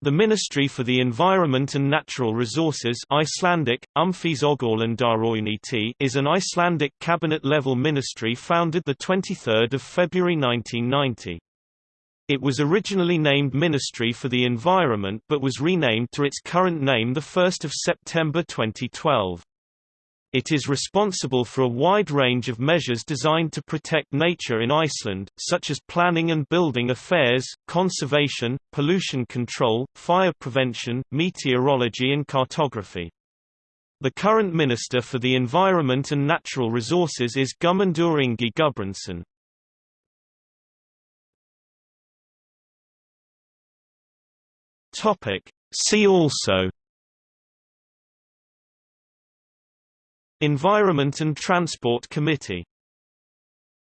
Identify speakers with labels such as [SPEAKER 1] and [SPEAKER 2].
[SPEAKER 1] The Ministry for the Environment and Natural Resources Icelandic, is an Icelandic cabinet-level ministry founded 23 February 1990. It was originally named Ministry for the Environment but was renamed to its current name 1 September 2012. It is responsible for a wide range of measures designed to protect nature in Iceland, such as planning and building affairs, conservation, pollution control, fire prevention, meteorology and cartography. The current Minister for the Environment and Natural Resources is Guðmundur Ingi Guðbrandsson. See also Environment and Transport Committee